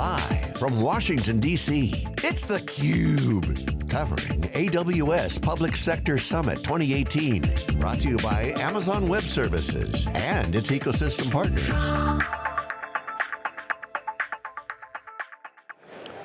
Live from Washington, D.C., it's theCUBE. Covering AWS Public Sector Summit 2018. Brought to you by Amazon Web Services and its ecosystem partners.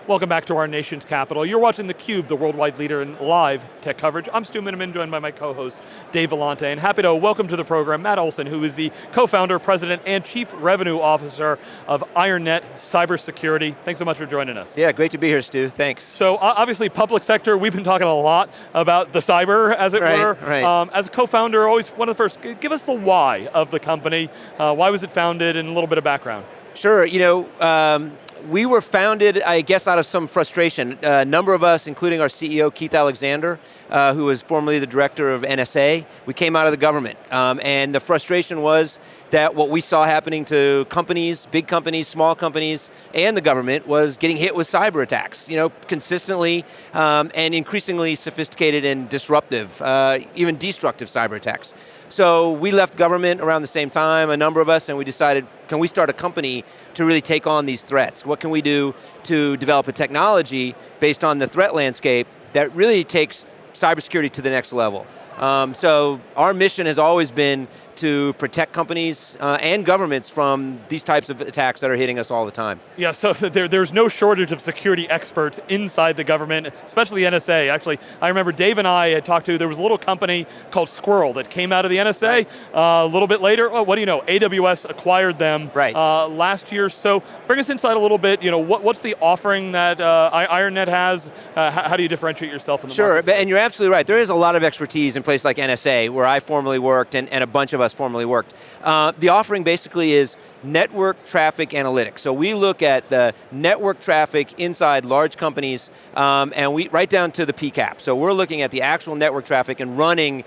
Welcome back to our nation's capital. You're watching theCUBE, the worldwide leader in live tech coverage. I'm Stu Miniman, joined by my co-host, Dave Vellante, and happy to welcome to the program Matt Olsen, who is the co-founder, president, and chief revenue officer of IronNet Cybersecurity. Thanks so much for joining us. Yeah, great to be here, Stu, thanks. So obviously public sector, we've been talking a lot about the cyber, as it right, were. Right. Um, as a co-founder, always one of the first, give us the why of the company. Uh, why was it founded, and a little bit of background. Sure, you know, um, we were founded, I guess, out of some frustration. A number of us, including our CEO, Keith Alexander, uh, who was formerly the director of NSA, we came out of the government. Um, and the frustration was that what we saw happening to companies, big companies, small companies, and the government was getting hit with cyber attacks, you know, consistently um, and increasingly sophisticated and disruptive, uh, even destructive cyber attacks. So we left government around the same time, a number of us, and we decided, can we start a company to really take on these threats? What can we do to develop a technology based on the threat landscape that really takes cybersecurity to the next level? Um, so our mission has always been to protect companies uh, and governments from these types of attacks that are hitting us all the time. Yeah, so there, there's no shortage of security experts inside the government, especially NSA. Actually, I remember Dave and I had talked to, there was a little company called Sqrrl that came out of the NSA. Uh, a little bit later, well, what do you know, AWS acquired them right. uh, last year. So bring us inside a little bit, you know, what, what's the offering that uh, IronNet has? Uh, how, how, do you differentiate yourself in the sure, market? Sure, and you're absolutely right. There is a lot of expertise in places like NSA, where I formerly worked and, and a bunch of us formerly worked. Uh, the offering basically is network traffic analytics. So we look at the network traffic inside large companies um, and we right down to the PCAP. So we're looking at the actual network traffic and running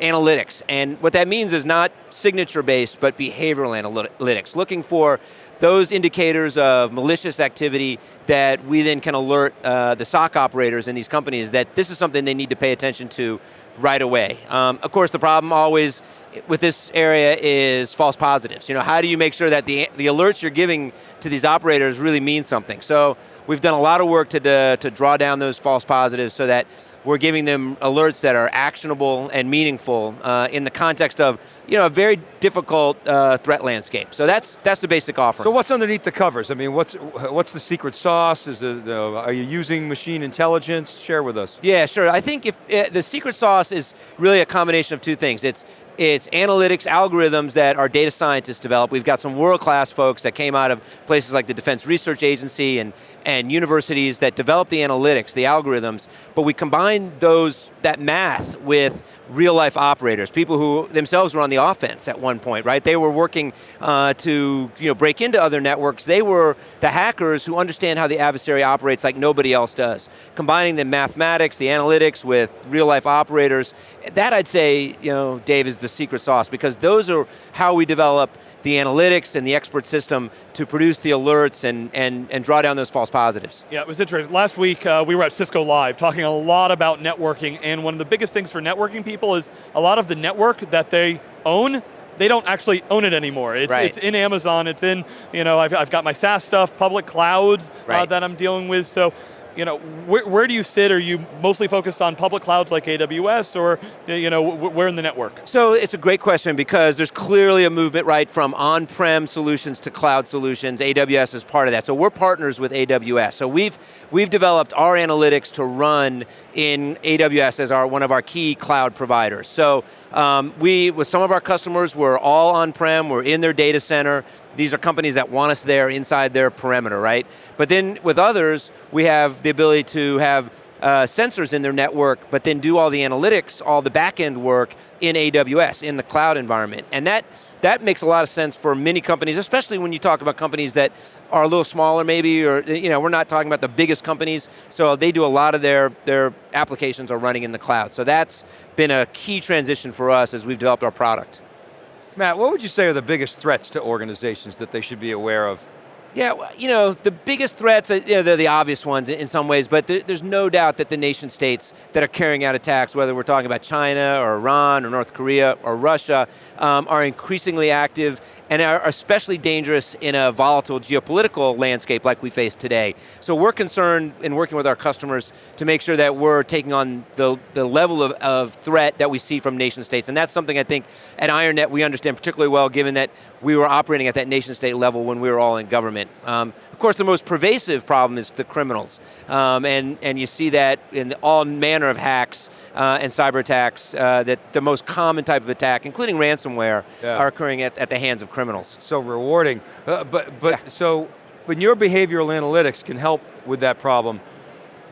analytics. And what that means is not signature-based, but behavioral analytics, looking for those indicators of malicious activity that we then can alert uh, the SOC operators in these companies that this is something they need to pay attention to right away. Um, of course, the problem always with this area is false positives. You know, how do you make sure that the, the alerts you're giving to these operators really mean something? So we've done a lot of work to, to draw down those false positives so that we're giving them alerts that are actionable and meaningful uh, in the context of you know, a very difficult uh, threat landscape. So that's, that's the basic offer. So what's underneath the covers? I mean, what's, what's the secret sauce? Is it, uh, are you using machine intelligence? Share with us. Yeah, sure. I think if uh, the secret sauce is really a combination of two things. It's it's analytics algorithms that our data scientists develop. We've got some world-class folks that came out of places like the Defense Research Agency and, and universities that develop the analytics, the algorithms, but we combine those, that math with real life operators, people who themselves were on the offense at one point, right? They were working uh, to you know, break into other networks. They were the hackers who understand how the adversary operates like nobody else does. Combining the mathematics, the analytics with real life operators, that I'd say, you know, Dave, is the secret sauce because those are how we develop the analytics and the expert system to produce the alerts and, and, and draw down those false positives. Yeah, it was interesting. Last week uh, we were at Cisco Live talking a lot about networking and one of the biggest things for networking people is a lot of the network that they own they don't actually own it anymore. It's, right. it's in Amazon, it's in, you know, I've, I've got my SaaS stuff, public clouds uh, right. uh, that I'm dealing with, so you know, where, where, do you sit? Are you mostly focused on public clouds like AWS or you know, where in the network? So it's a great question because there's clearly a movement right from on-prem solutions to cloud solutions. AWS is part of that. So we're partners with AWS. So we've, we've developed our analytics to run in AWS as our, one of our key cloud providers. So um, we, with some of our customers, we're all on-prem, we're in their data center. These are companies that want us there inside their perimeter, right? But then with others, we have the ability to have uh, sensors in their network, but then do all the analytics, all the back-end work in AWS, in the cloud environment. And that, that makes a lot of sense for many companies, especially when you talk about companies that are a little smaller maybe, or you know, we're not talking about the biggest companies, so they do a lot of their, their applications are running in the cloud. So that's been a key transition for us as we've developed our product. Matt, what would you say are the biggest threats to organizations that they should be aware of? Yeah, well, you know, the biggest threats, uh, you know, they're the obvious ones in some ways, but th there's no doubt that the nation states that are carrying out attacks, whether we're talking about China or Iran or North Korea or Russia, um, are increasingly active and are especially dangerous in a volatile geopolitical landscape like we face today. So we're concerned in working with our customers to make sure that we're taking on the, the level of, of threat that we see from nation states, and that's something I think at IronNet we understand particularly well given that we were operating at that nation state level when we were all in government. Um, of course, the most pervasive problem is the criminals, um, and, and you see that in all manner of hacks uh, and cyber attacks, uh, that the most common type of attack, including ransomware, Yeah. are occurring at, at the hands of criminals. So rewarding. Uh, but but Yeah. so when your behavioral analytics can help with that problem,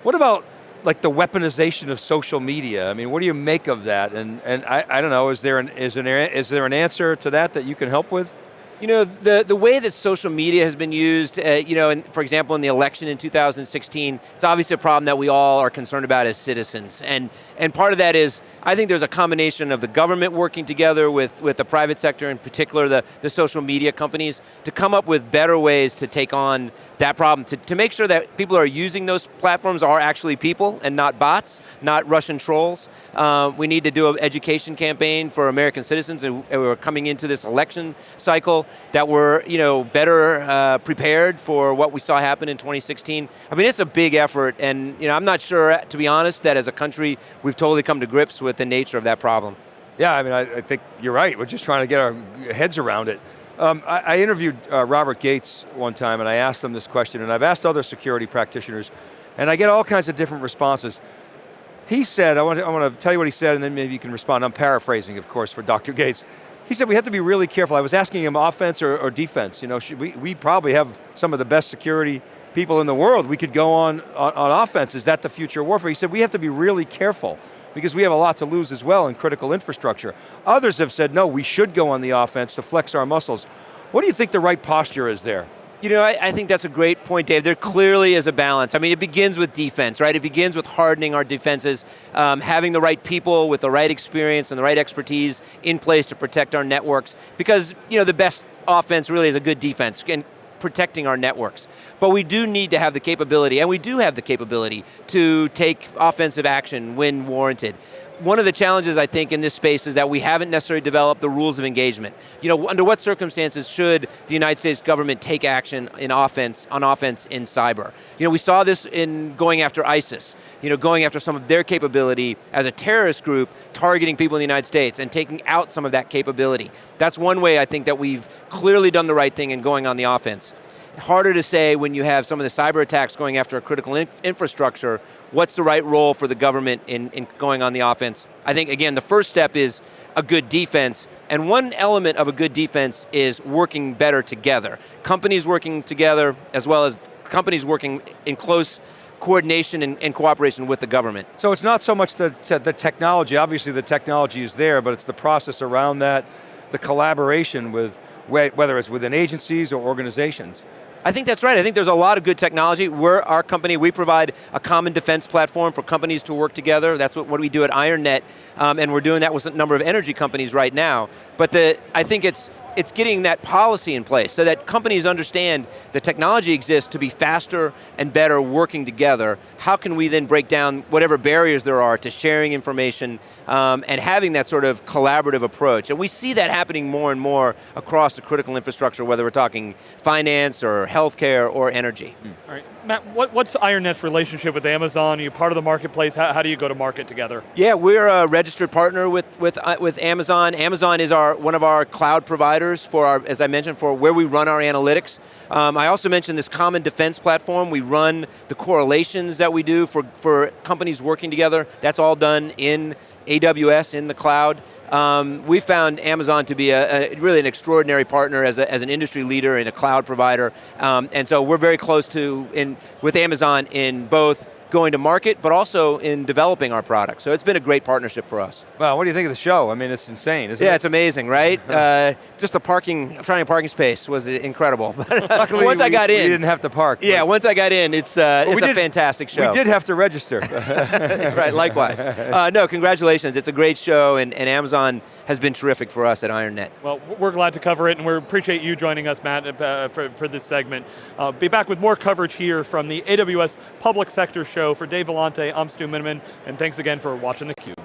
what about like the weaponization of social media? I mean, what do you make of that? And and I, I don't know, is there an is an is there an answer to that that you can help with? You know, the, the way that social media has been used, uh, you know, in, for example, in the election in 2016, it's obviously a problem that we all are concerned about as citizens. And, and part of that is, I think there's a combination of the government working together with, with the private sector, in particular the, the social media companies, to come up with better ways to take on that problem, to, to make sure that people who are using those platforms are actually people and not bots, not Russian trolls. Uh, we need to do an education campaign for American citizens and we're coming into this election cycle that we're you know, better uh, prepared for what we saw happen in 2016. I mean, it's a big effort and you know, I'm not sure, to be honest, that as a country we've totally come to grips with the nature of that problem. Yeah, I mean, I, I think you're right. We're just trying to get our heads around it. Um, I, I interviewed uh, Robert Gates one time and I asked him this question and I've asked other security practitioners and I get all kinds of different responses. He said, I want, to, I want to tell you what he said and then maybe you can respond. I'm paraphrasing, of course, for Dr. Gates. He said we have to be really careful. I was asking him offense or, or defense. You know, we, we probably have some of the best security people in the world. We could go on, on, on offense. Is that the future of warfare? He said we have to be really careful because we have a lot to lose as well in critical infrastructure. Others have said, no, we should go on the offense to flex our muscles. What do you think the right posture is there? You know, I, I, think that's a great point, Dave. There clearly is a balance. I mean, it begins with defense, right? It begins with hardening our defenses, um, having the right people with the right experience and the right expertise in place to protect our networks. Because, you know, the best offense really is a good defense. And protecting our networks. But we do need to have the capability, and we do have the capability, to take offensive action when warranted. One of the challenges I think in this space is that we haven't necessarily developed the rules of engagement. You know, under what circumstances should the United States government take action in offense, on offense in cyber? You know, we saw this in going after ISIS, you know, going after some of their capability as a terrorist group, targeting people in the United States and taking out some of that capability. That's one way I think that we've clearly done the right thing in going on the offense harder to say when you have some of the cyber attacks going after a critical in infrastructure, what's the right role for the government in, in going on the offense? I think, again, the first step is a good defense, and one element of a good defense is working better together. Companies working together, as well as companies working in close coordination and, and, cooperation with the government. So it's not so much the, the technology, obviously the technology is there, but it's the process around that, the collaboration with, whether it's within agencies or organizations. I think that's right. I think there's a lot of good technology. We're our company, we provide a common defense platform for companies to work together. That's what, what we do at IronNet, um, and we're doing that with a number of energy companies right now. But the, I think it's, it's getting that policy in place so that companies understand the technology exists to be faster and better working together. How can we then break down whatever barriers there are to sharing information um, and having that sort of collaborative approach? And we see that happening more and more across the critical infrastructure, whether we're talking finance or healthcare or energy. Mm. All right, Matt, what, what's IronNet's relationship with Amazon? Are you part of the marketplace? How, how do you go to market together? Yeah, we're a registered partner with, with, uh, with Amazon. Amazon is our, one of our cloud providers for our, as I mentioned, for where we run our analytics. Um, I also mentioned this common defense platform. We run the correlations that we do for, for companies working together. That's all done in AWS, in the cloud. Um, we found Amazon to be a, a, really an extraordinary partner as, a, as an industry leader and a cloud provider. Um, and so we're very close to, in, with Amazon in both going to market, but also in developing our product. So it's been a great partnership for us. Well, what do you think of the show? I mean, it's insane, isn't it? Yeah, it? it's amazing, right? uh, just the parking, finding a parking space was incredible. Luckily, once we, I got in. we in, didn't have to park. yeah, once I got in, it's uh, Well, it's a did- fantastic show. We did have to register. right, likewise. Uh, no, congratulations. It's a great show, and, and Amazon has been terrific for us at IronNet. Well, we're glad to cover it, and we appreciate you joining us, Matt, uh, for, for this segment. Uh, be back with more coverage here from the AWS Public Sector Show. For Dave Vellante, I'm Stu Miniman, and thanks again for watching theCUBE.